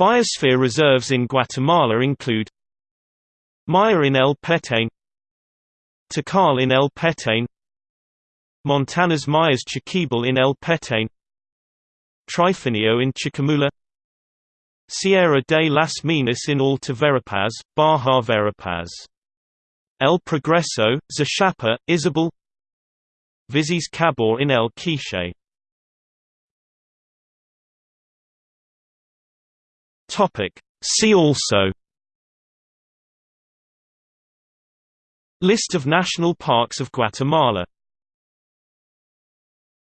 Biosphere reserves in Guatemala include Maya in El Petén Tikal in El Petén Montañas Mayas Chiquibul in El Petén Trifinio in Chiquimula Sierra de las Minas in Alta Verapaz, Baja Verapaz El Progreso, Zacapa, Izabal Visis Cabá in El Quiche See also. List of national parks of Guatemala